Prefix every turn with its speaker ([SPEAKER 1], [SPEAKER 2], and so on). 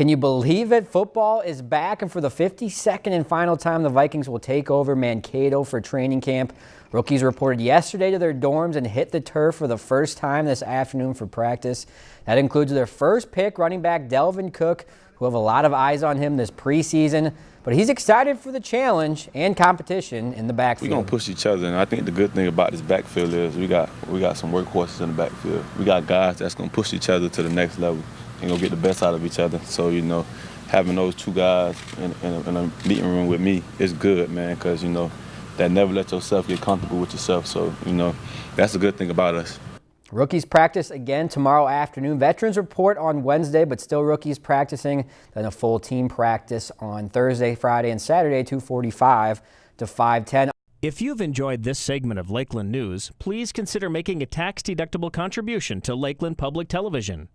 [SPEAKER 1] Can you believe it? Football is back, and for the 52nd and final time, the Vikings will take over Mankato for training camp. Rookies reported yesterday to their dorms and hit the turf for the first time this afternoon for practice. That includes their first pick, running back Dalvin Cook, who have a lot of eyes on him this preseason. But he's excited for the challenge and competition in the backfield.
[SPEAKER 2] We're gonna push each other, and I think the good thing about this backfield is we got we got some workhorses in the backfield. We got guys that's gonna push each other to the next level and go get the best out of each other. So you know, having those two guys in, in, a, in a meeting room with me is good, man, because you know that never let yourself get comfortable with yourself. So you know, that's the good thing about us.
[SPEAKER 1] Rookies practice again tomorrow afternoon. Veterans report on Wednesday, but still rookies practicing. Then a full team practice on Thursday, Friday, and Saturday, 245 to 510.
[SPEAKER 3] If you've enjoyed this segment of Lakeland News, please consider making a tax-deductible contribution to Lakeland Public Television.